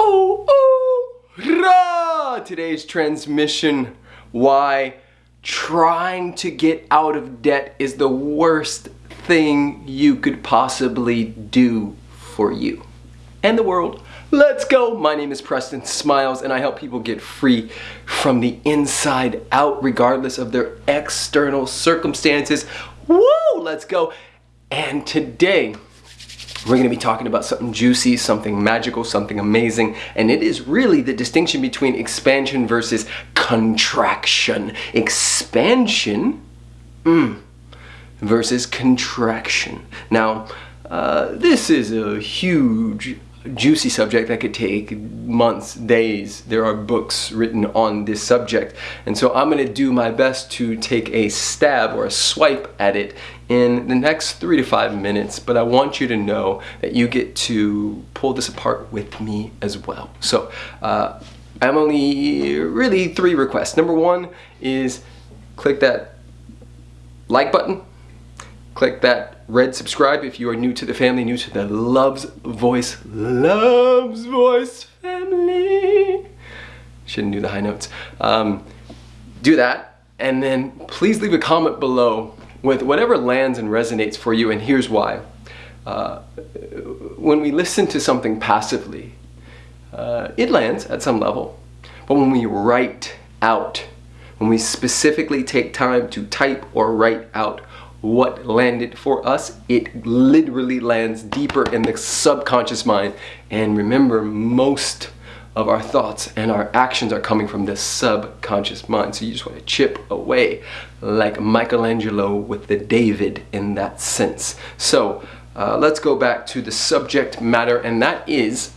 Oh, oh, rah! Today's transmission why trying to get out of debt is the worst thing you could possibly do for you and the world. Let's go! My name is Preston Smiles and I help people get free from the inside out regardless of their external circumstances. Woo! Let's go! And today, we're going to be talking about something juicy, something magical, something amazing, and it is really the distinction between expansion versus contraction. Expansion mm, versus contraction. Now, uh, this is a huge juicy subject that could take months, days. There are books written on this subject. And so I'm going to do my best to take a stab or a swipe at it in the next three to five minutes. But I want you to know that you get to pull this apart with me as well. So uh, I'm only really three requests. Number one is click that like button click that red subscribe if you are new to the family, new to the Loves Voice, Loves Voice family. Shouldn't do the high notes. Um, do that, and then please leave a comment below with whatever lands and resonates for you, and here's why. Uh, when we listen to something passively, uh, it lands at some level, but when we write out, when we specifically take time to type or write out what landed for us, it literally lands deeper in the subconscious mind. And remember, most of our thoughts and our actions are coming from the subconscious mind. So you just want to chip away like Michelangelo with the David in that sense. So uh, let's go back to the subject matter, and that is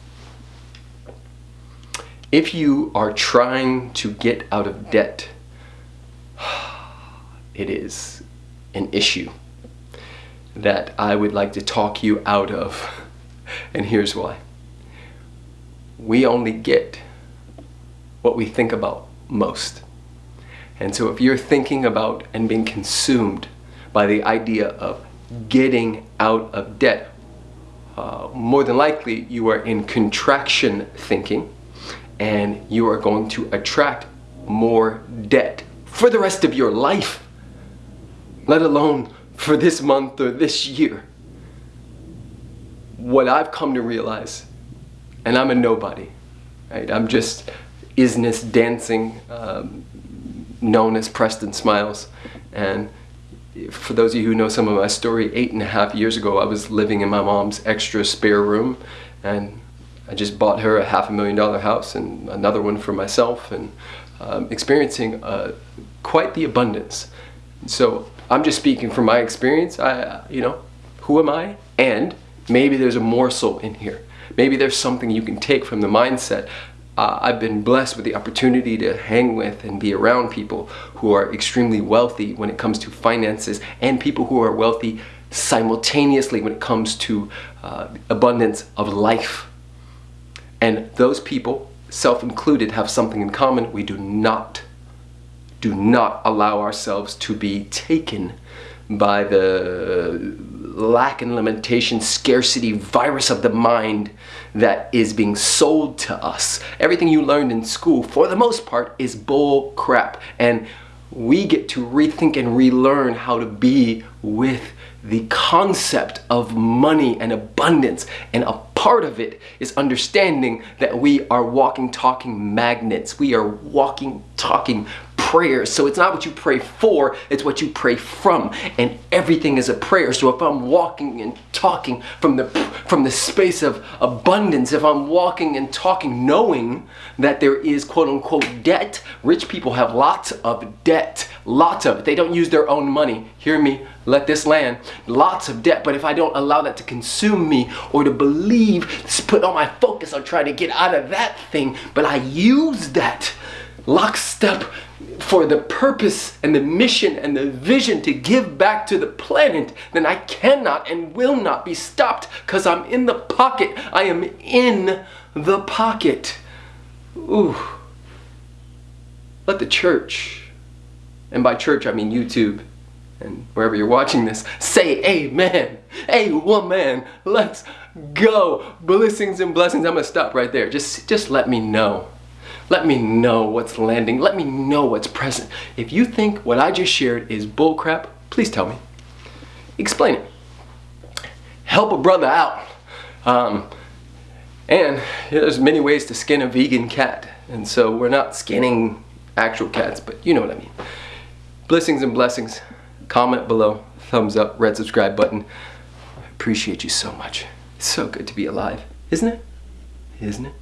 if you are trying to get out of debt, it is an issue that I would like to talk you out of. And here's why. We only get what we think about most. And so if you're thinking about and being consumed by the idea of getting out of debt, uh, more than likely you are in contraction thinking and you are going to attract more debt for the rest of your life let alone for this month or this year. What I've come to realize, and I'm a nobody, right? I'm just isness dancing, um, known as Preston Smiles. And for those of you who know some of my story, eight and a half years ago, I was living in my mom's extra spare room and I just bought her a half a million dollar house and another one for myself and um, experiencing uh, quite the abundance. So I'm just speaking from my experience. I, you know, who am I? And maybe there's a morsel in here. Maybe there's something you can take from the mindset. Uh, I've been blessed with the opportunity to hang with and be around people who are extremely wealthy when it comes to finances and people who are wealthy simultaneously when it comes to uh, abundance of life. And those people, self-included, have something in common. We do not do not allow ourselves to be taken by the lack and limitation scarcity virus of the mind that is being sold to us. Everything you learned in school, for the most part, is bull crap. And we get to rethink and relearn how to be with the concept of money and abundance. And a part of it is understanding that we are walking, talking magnets. We are walking, talking prayers. So it's not what you pray for, it's what you pray from. And everything is a prayer. So if I'm walking and talking from the from the space of abundance, if I'm walking and talking knowing that there is quote unquote debt, rich people have lots of debt. Lots of it. They don't use their own money. Hear me, let this land. Lots of debt. But if I don't allow that to consume me or to believe, put all my focus on trying to get out of that thing, but I use that lockstep for the purpose and the mission and the vision to give back to the planet, then I cannot and will not be stopped because I'm in the pocket. I am in the pocket. Ooh. Let the church, and by church I mean YouTube and wherever you're watching this, say amen. Hey woman, let's go. Blessings and blessings. I'm gonna stop right there. Just, just let me know. Let me know what's landing. Let me know what's present. If you think what I just shared is bullcrap, please tell me. Explain it. Help a brother out. Um, and there's many ways to skin a vegan cat. And so we're not skinning actual cats, but you know what I mean. Blessings and blessings. Comment below, thumbs up, red subscribe button. I appreciate you so much. It's so good to be alive, isn't it? Isn't it?